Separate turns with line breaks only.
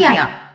对呀